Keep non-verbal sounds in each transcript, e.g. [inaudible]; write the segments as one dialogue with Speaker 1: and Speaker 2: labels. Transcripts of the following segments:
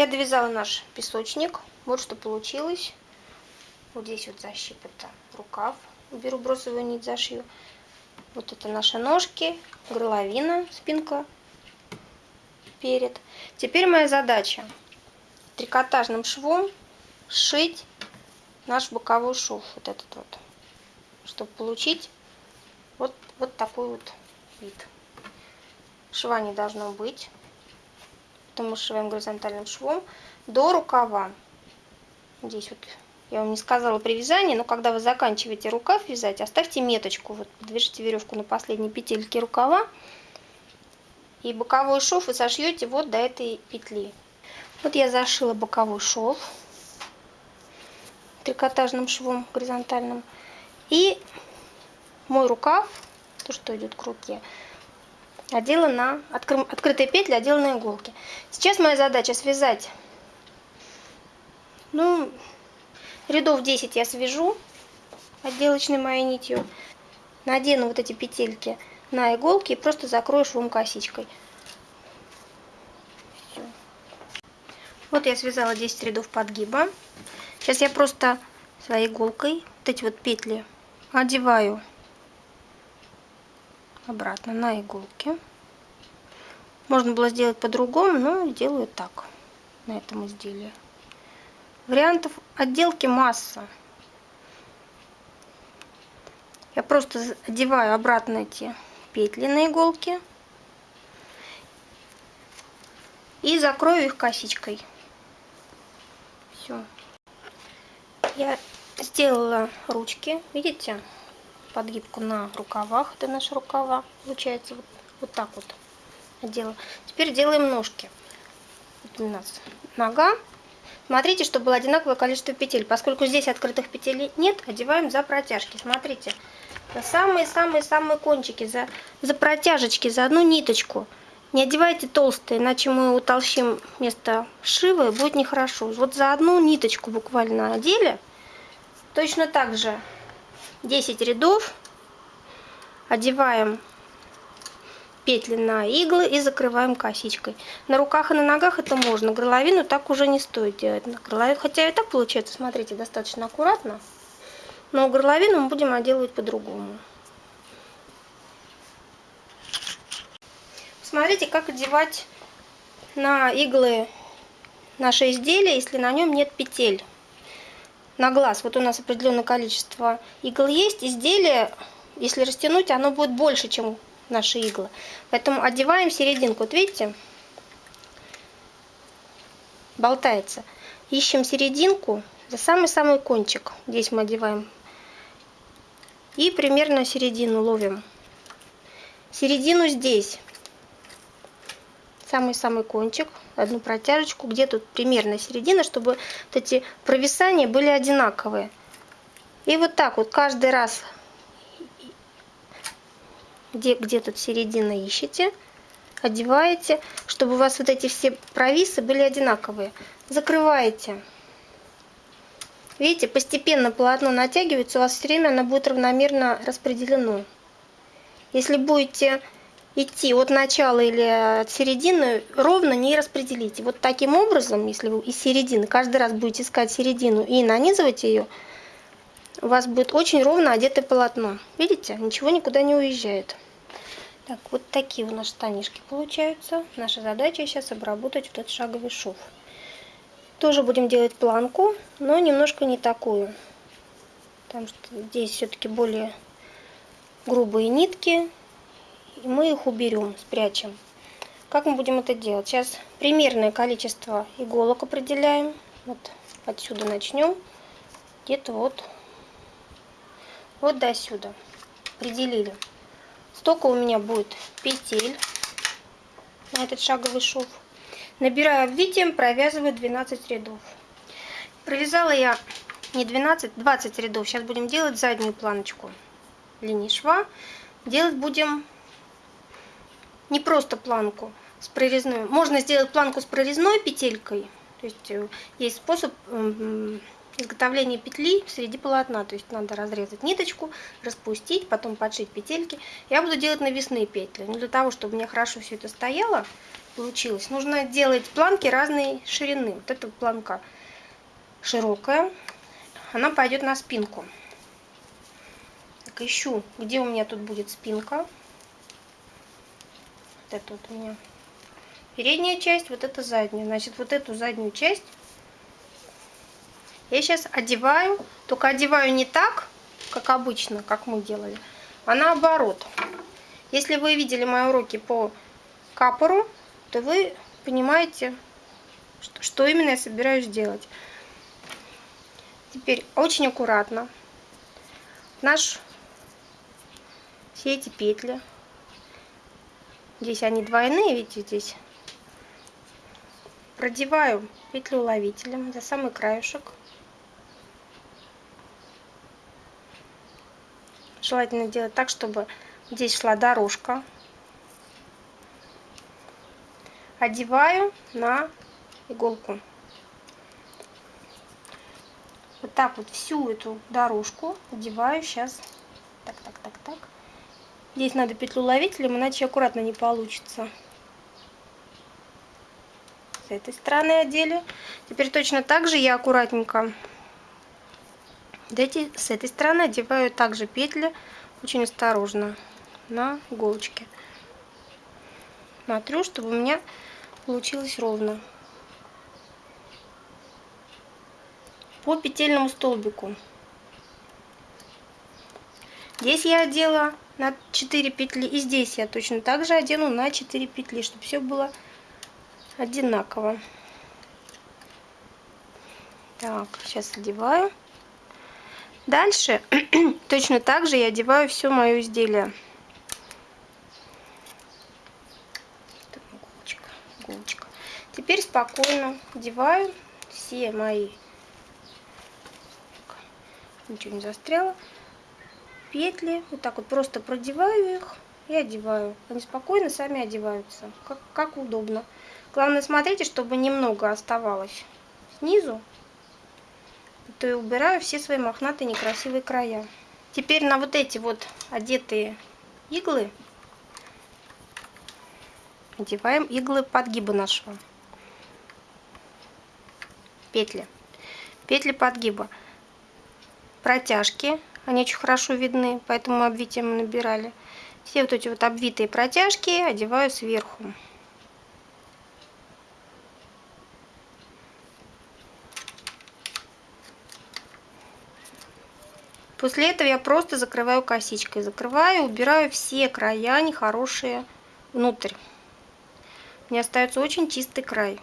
Speaker 1: Я довязала наш песочник. Вот что получилось. Вот здесь вот защип это рукав. Беру бросовую нить, зашью. Вот это наши ножки, горловина, спинка, перед. Теперь моя задача трикотажным швом сшить наш боковой шов, вот этот вот, чтобы получить вот, вот такой вот вид. Шва не должно быть, что шиваем горизонтальным швом до рукава. Здесь вот я вам не сказала при вязании, но когда вы заканчиваете рукав вязать, оставьте меточку, вот подвяжите веревку на последней петельке рукава, и боковой шов вы сошьете вот до этой петли. Вот я зашила боковой шов трикотажным швом горизонтальным. И мой рукав, то, что идет к руке, одела на откры, открытые петли, одела на иголки. Сейчас моя задача связать, ну, рядов 10 я свяжу отделочной моей нитью, надену вот эти петельки на иголки и просто закрою швом косичкой. Все. Вот я связала 10 рядов подгиба. Сейчас я просто своей иголкой вот эти вот петли одеваю обратно на иголки. Можно было сделать по-другому, но делаю так на этом изделии. Вариантов отделки масса. Я просто одеваю обратно эти петли на иголке и закрою их косичкой. Все. Я сделала ручки, видите, подгибку на рукавах, это наши рукава, получается вот, вот так вот одела. Теперь делаем ножки. Вот у нас нога. Смотрите, чтобы было одинаковое количество петель. Поскольку здесь открытых петель нет, одеваем за протяжки. Смотрите, за самые-самые-самые кончики, за, за протяжечки, за одну ниточку. Не одевайте толстые, иначе мы утолщим место шива и будет нехорошо. Вот за одну ниточку буквально одели. Точно так же 10 рядов. Одеваем петли на иглы и закрываем косичкой. На руках и на ногах это можно. Горловину так уже не стоит делать. Хотя и так получается, смотрите, достаточно аккуратно. Но горловину мы будем отделывать по-другому. Смотрите, как одевать на иглы наше изделие, если на нем нет петель. На глаз, вот у нас определенное количество игл есть, изделие, если растянуть, оно будет больше, чем наши иглы. Поэтому одеваем серединку, вот видите, болтается. Ищем серединку за самый-самый кончик. Здесь мы одеваем и примерно середину ловим. Середину здесь. Самый-самый кончик, одну протяжечку, где тут примерно середина, чтобы вот эти провисания были одинаковые. И вот так вот каждый раз, где, где тут середина ищете, одеваете, чтобы у вас вот эти все провисы были одинаковые. Закрываете. Видите, постепенно полотно натягивается, у вас все время оно будет равномерно распределено. Если будете идти от начала или от середины, ровно не распределите. Вот таким образом, если вы из середины каждый раз будете искать середину и нанизывать ее, у вас будет очень ровно одетое полотно. Видите, ничего никуда не уезжает. Так, вот такие у нас штанишки получаются. Наша задача сейчас обработать вот этот шаговый шов. Тоже будем делать планку, но немножко не такую. Потому что здесь все-таки более грубые нитки. И мы их уберем, спрячем. Как мы будем это делать? Сейчас примерное количество иголок определяем. Вот отсюда начнем. Где-то вот, вот до сюда. Определили. Столько у меня будет петель на этот шаговый шов. Набираю обвитием, провязываю 12 рядов. Провязала я не 12, 20 рядов. Сейчас будем делать заднюю планочку линии шва. Делать будем не просто планку с прорезной. Можно сделать планку с прорезной петелькой. То есть э, есть способ изготовления петли среди полотна. То есть надо разрезать ниточку, распустить, потом подшить петельки. Я буду делать навесные петли. Но для того, чтобы мне хорошо все это стояло, получилось. Нужно делать планки разной ширины. Вот эта планка широкая, она пойдет на спинку. Так, ищу, где у меня тут будет спинка. Вот это вот у меня передняя часть, вот это задняя. Значит, вот эту заднюю часть я сейчас одеваю, только одеваю не так, как обычно, как мы делали, а наоборот. Если вы видели мои уроки по капору, то вы понимаете, что, что именно я собираюсь делать. Теперь очень аккуратно наш все эти петли, здесь они двойные, видите, здесь продеваю петлю уловителем за самый краешек. Желательно делать так, чтобы здесь шла дорожка. Одеваю на иголку. Вот так вот всю эту дорожку одеваю сейчас. Так, так, так, так. Здесь надо петлю ловителем, иначе аккуратно не получится. С этой стороны одели. Теперь точно так же я аккуратненько эти, с этой стороны одеваю также петли очень осторожно на иголочке. Смотрю, чтобы у меня получилось ровно. По петельному столбику. Здесь я одела на 4 петли. И здесь я точно так же одену на 4 петли, чтобы все было одинаково. Так, сейчас одеваю. Дальше [clears throat] точно так же я одеваю все мое изделие. Иголочка, иголочка. Теперь спокойно одеваю все мои, ничего не застряло, петли. Вот так вот просто продеваю их и одеваю. Они спокойно сами одеваются, как, как удобно. Главное смотрите, чтобы немного оставалось снизу то и убираю все свои мохнатые некрасивые края. Теперь на вот эти вот одетые иглы одеваем иглы подгиба нашего. Петли. Петли подгиба. Протяжки. Они очень хорошо видны, поэтому обвитием набирали. Все вот эти вот обвитые протяжки одеваю сверху. После этого я просто закрываю косичкой. Закрываю, убираю все края нехорошие внутрь. Мне остается очень чистый край.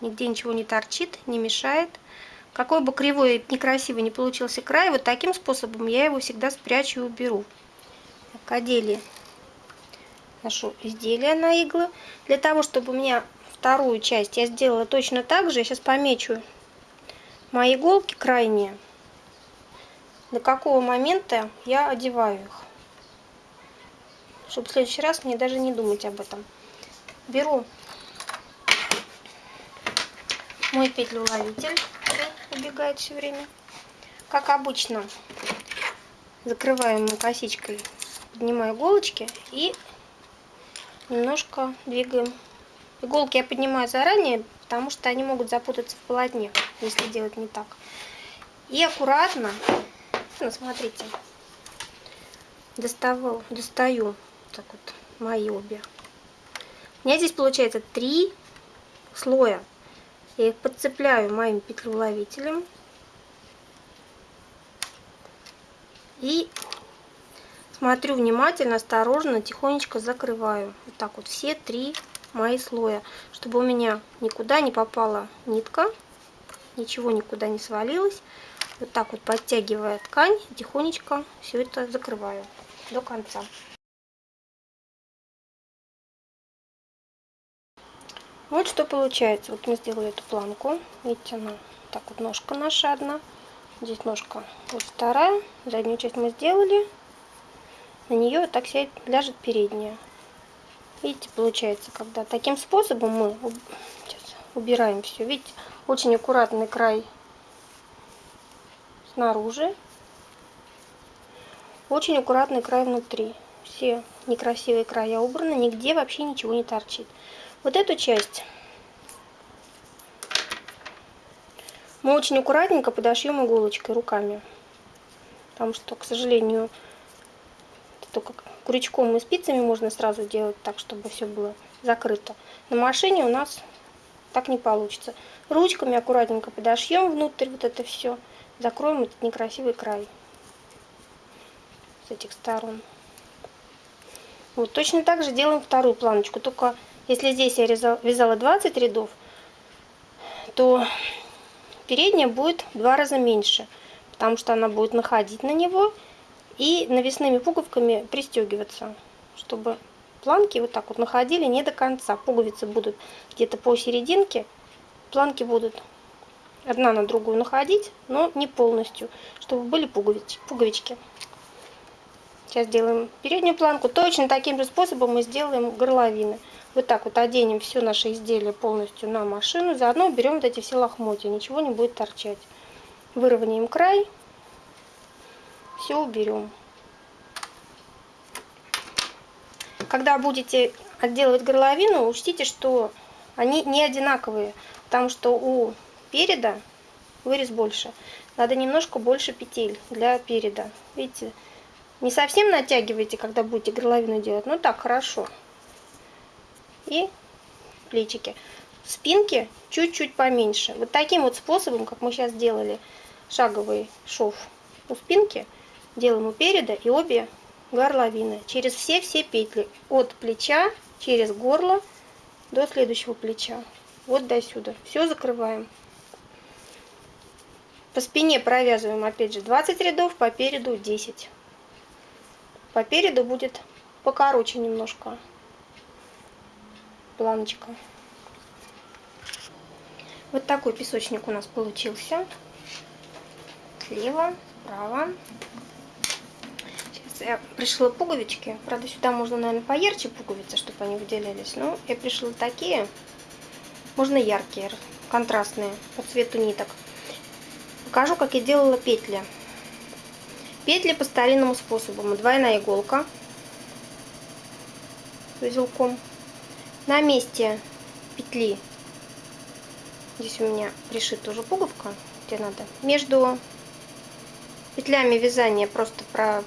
Speaker 1: Нигде ничего не торчит, не мешает. Какой бы кривой и некрасивый не получился край, вот таким способом я его всегда спрячу и уберу. Так, одели нашу изделие на иглы. Для того, чтобы у меня вторую часть я сделала точно так же, я сейчас помечу мои иголки крайние до какого момента я одеваю их. Чтобы в следующий раз мне даже не думать об этом. Беру мой петлеуловитель, убегает все время. Как обычно, закрываем косичкой, поднимаю иголочки и немножко двигаем. Иголки я поднимаю заранее, потому что они могут запутаться в полотне, если делать не так. И аккуратно ну, смотрите. Доставал, достаю так вот мои обе. У меня здесь получается три слоя. Я их подцепляю моим петлеуловителем. И смотрю внимательно, осторожно, тихонечко закрываю. Вот так вот все три мои слоя, чтобы у меня никуда не попала нитка, ничего никуда не свалилось. Вот так вот подтягивая ткань, тихонечко все это закрываю до конца. Вот что получается. Вот мы сделали эту планку. Видите, она так вот ножка наша одна. Здесь ножка вот вторая. Заднюю часть мы сделали. На нее так сядет, ляжет передняя. Видите, получается, когда таким способом мы убираем все. Видите, очень аккуратный край снаружи. Очень аккуратный край внутри. Все некрасивые края убраны, нигде вообще ничего не торчит. Вот эту часть мы очень аккуратненько подошьем иголочкой руками. Потому что, к сожалению, только крючком и спицами можно сразу делать так, чтобы все было закрыто. На машине у нас так не получится. Ручками аккуратненько подошьем внутрь вот это все. Закроем этот некрасивый край с этих сторон. Вот точно так же делаем вторую планочку. Только если здесь я вязала 20 рядов, то передняя будет в два раза меньше. Потому что она будет находить на него и навесными пуговками пристегиваться, чтобы планки вот так вот находили не до конца. Пуговицы будут где-то по серединке, планки будут одна на другую находить, но не полностью, чтобы были пуговички. пуговички. Сейчас делаем переднюю планку. Точно таким же способом мы сделаем горловины. Вот так вот оденем все наше изделие полностью на машину. Заодно берем вот эти все лохмотья. Ничего не будет торчать. Выровняем край. Все уберем. Когда будете отделывать горловину, учтите, что они не одинаковые, потому что у переда вырез больше. Надо немножко больше петель для переда. Видите, не совсем натягивайте, когда будете горловину делать, но так хорошо. И плечики. Спинки чуть-чуть поменьше. Вот таким вот способом, как мы сейчас делали шаговый шов у спинки, делаем у переда и обе горловины через все-все петли. От плеча через горло до следующего плеча. Вот до сюда. Все закрываем. По спине провязываем опять же 20 рядов по переду 10 по переду будет покороче немножко планочка вот такой песочник у нас получился слева справа я пришила пуговички. Правда, сюда можно, наверное, поярче пуговицы, чтобы они выделялись. Но я пришила такие. Можно яркие, контрастные, по цвету ниток. Покажу, как я делала петли. Петли по старинному способу. Двойная иголка с узелком. На месте петли, здесь у меня пришита уже пуговка, где надо, между петлями вязания просто про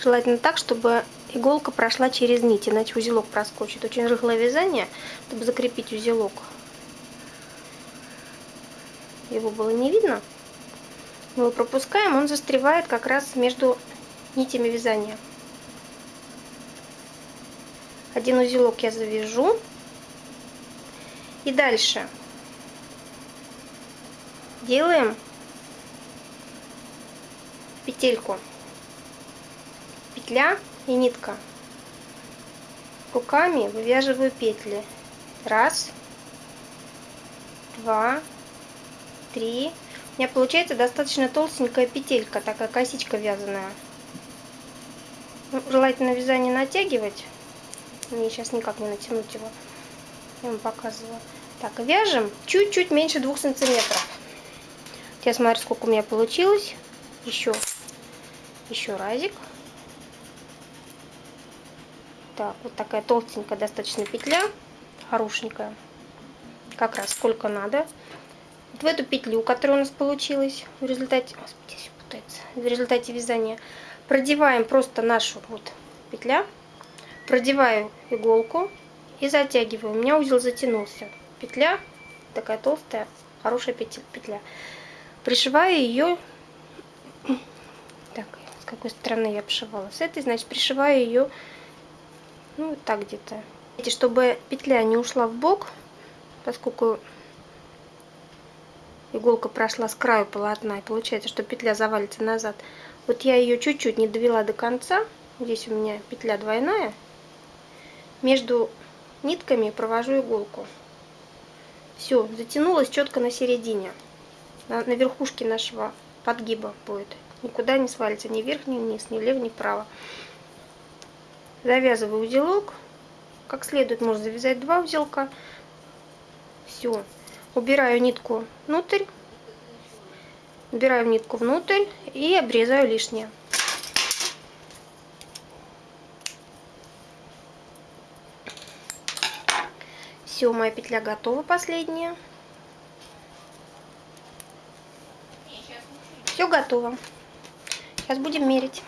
Speaker 1: Желательно так, чтобы иголка прошла через нить, иначе узелок проскочит. Очень рыхлое вязание, чтобы закрепить узелок. Его было не видно. Мы его пропускаем, он застревает как раз между нитями вязания. Один узелок я завяжу. И дальше делаем петельку петля и нитка. Руками вывязываю петли. Раз, два, три. У меня получается достаточно толстенькая петелька, такая косичка вязаная. Ну, желательно вязание натягивать. Мне сейчас никак не натянуть его. Я вам показывала. Так, вяжем чуть-чуть меньше двух сантиметров. Сейчас смотрю, сколько у меня получилось. Еще, еще разик. Так, вот такая толстенькая достаточно петля, хорошенькая, как раз сколько надо. Вот в эту петлю, которая у нас получилась в результате, господи, все путается, в результате вязания, продеваем просто нашу вот петля, продеваю иголку и затягиваю. У меня узел затянулся. Петля такая толстая, хорошая петля. Пришиваю ее, так, с какой стороны я обшивала? С этой, значит, пришиваю ее ну вот так где-то. Чтобы петля не ушла в бок, поскольку иголка прошла с краю полотна, и получается, что петля завалится назад. Вот я ее чуть-чуть не довела до конца. Здесь у меня петля двойная. Между нитками провожу иголку. Все, затянулась четко на середине. На, на верхушке нашего подгиба будет. Никуда не свалится ни вверх, ни вниз, ни влево, ни вправо завязываю узелок как следует можно завязать два узелка все убираю нитку внутрь убираю нитку внутрь и обрезаю лишнее Все, моя петля готова, последняя. Все готово. Сейчас будем мерить.